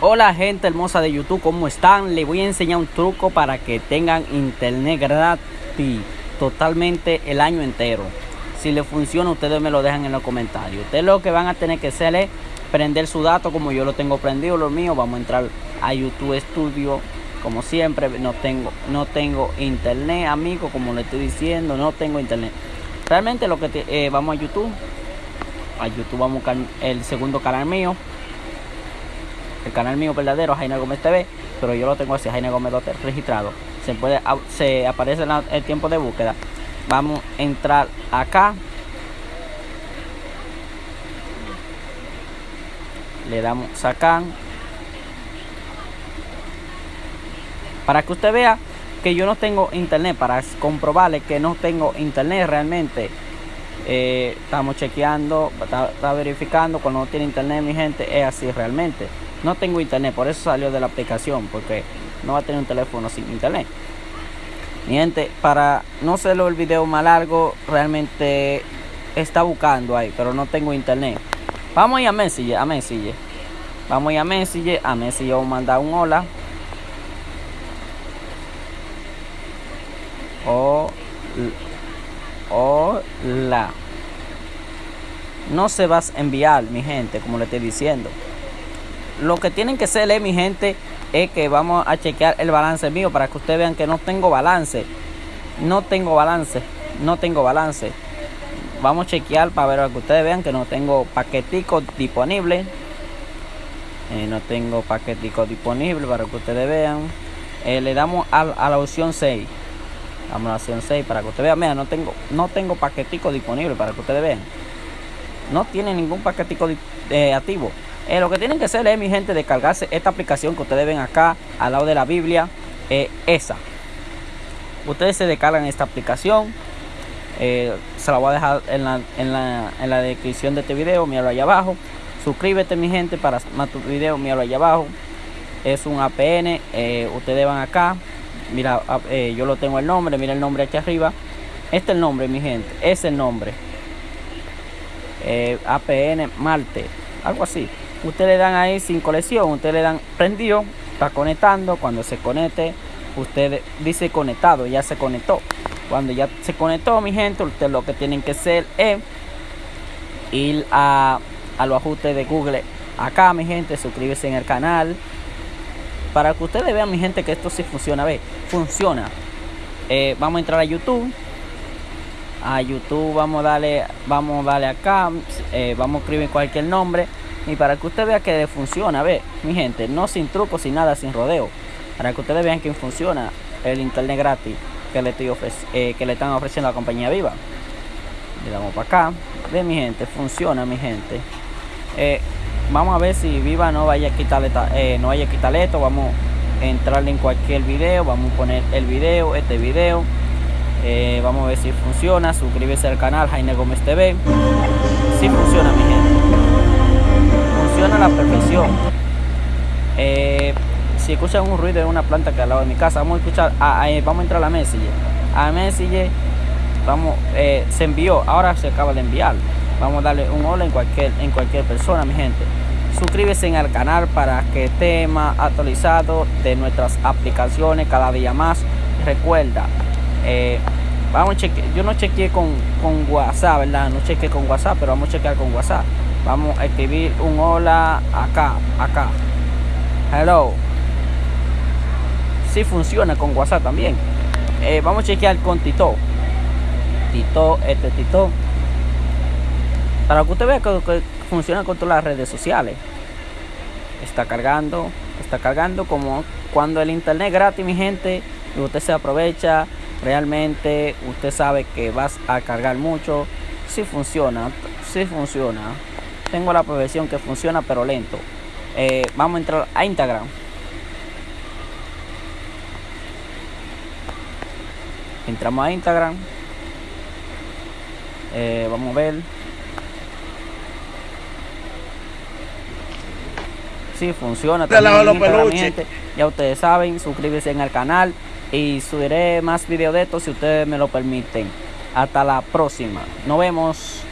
Hola gente hermosa de YouTube, ¿cómo están? Les voy a enseñar un truco para que tengan internet gratis totalmente el año entero. Si les funciona, ustedes me lo dejan en los comentarios. Ustedes lo que van a tener que hacer es prender su dato como yo lo tengo prendido, lo mío. Vamos a entrar a YouTube Studio. Como siempre, no tengo, no tengo internet, amigo, como le estoy diciendo, no tengo internet. Realmente lo que eh, vamos a YouTube. A YouTube vamos a buscar el segundo canal mío el canal mío verdadero, Jaime Gómez TV, pero yo lo tengo así, Jaime Gómez registrado. Se puede, se aparece el tiempo de búsqueda. Vamos a entrar acá. Le damos sacar. Para que usted vea que yo no tengo internet, para comprobarle que no tengo internet realmente. Eh, estamos chequeando, está verificando cuando no tiene internet mi gente, es así realmente. No tengo internet, por eso salió de la aplicación, porque no va a tener un teléfono sin internet. Mi gente, para no hacerlo el video más largo, realmente está buscando ahí, pero no tengo internet. Vamos a ir a Messenger, a Messenger. Vamos a ir a Messenger, a Messenger vamos a mandar un hola. Hola. No se va a enviar, mi gente, como le estoy diciendo lo que tienen que hacer, eh, mi gente, es que vamos a chequear el balance mío para que ustedes vean que no tengo balance. No tengo balance, no tengo balance. Vamos a chequear para ver que ustedes vean que no tengo paquetico disponible. Eh, no tengo paquetico disponible para que ustedes vean. Eh, le damos a, la opción 6. Vamos a la opción 6 para que ustedes vean. Mira, no tengo, no tengo paquetico disponible para que ustedes vean. No tiene ningún paquetico activo. Eh, lo que tienen que hacer es, mi gente, descargarse esta aplicación que ustedes ven acá al lado de la Biblia. Eh, esa. Ustedes se descargan esta aplicación. Eh, se la voy a dejar en la, en, la, en la descripción de este video. Míralo ahí abajo. Suscríbete, mi gente, para más tu video. Míralo ahí abajo. Es un APN. ustedes van acá. Mira, yo lo tengo el nombre. Mira el nombre aquí arriba. Este es el nombre, mi gente. Es el nombre. APN Marte. Algo así usted le dan ahí sin colección, usted le dan prendido, está conectando, cuando se conecte, usted dice conectado, ya se conectó. Cuando ya se conectó, mi gente, usted lo que tienen que hacer es ir a, los ajustes de Google acá, mi gente, suscríbese en el canal. Para que ustedes vean, mi gente, que esto sí funciona. Ve, funciona. Eh, vamos a entrar a YouTube. A YouTube vamos a darle, vamos a darle acá. Eh, vamos a escribir cualquier nombre. Y para que usted vea que funciona, ve, mi gente, no sin truco, sin nada, sin rodeo. Para que ustedes vean que funciona el internet gratis que le, estoy eh, que le están ofreciendo a la compañía Viva. Le damos para acá. Ve, mi gente, funciona, mi gente. Eh, vamos a ver si Viva no vaya a quitarle, eh, no vaya a quitarle esto. Vamos a entrarle en cualquier video. Vamos a poner el video, este video. vamos a ver si funciona. Suscríbese al canal Jaime Gómez TV. Si funciona, mi gente funciona a la perfección. Eh, si escuchan un ruido de una planta que al lado de mi casa, vamos a escuchar, vamos a entrar a la Messenger. A Messenger, vamos, eh, se envió, ahora se acaba de enviar. Vamos a darle un hola en cualquier, en cualquier persona, mi gente. Suscríbese al canal para que más actualizado de nuestras aplicaciones cada día más. Recuerda, eh, vamos a chequear, yo no chequeé con, con WhatsApp, ¿verdad? No chequeé con WhatsApp, pero vamos a chequear con WhatsApp. Vamos a escribir un hola acá, acá. Hello. Si funciona con WhatsApp también. Eh, vamos a chequear con Tito. Tito, este Tito. Para que usted vea que, funciona con todas las redes sociales. Está cargando, está cargando como cuando el internet gratis, mi gente, y usted se aprovecha, realmente usted sabe que vas a cargar mucho. Si funciona, si funciona. Tengo la profesión que funciona pero lento. Eh, vamos a entrar a Instagram. Entramos a Instagram. Eh, vamos a ver. Si funciona. Ya ustedes saben, suscríbete en el canal y subiré más videos de estos si ustedes me lo permiten. Hasta la próxima. Nos vemos.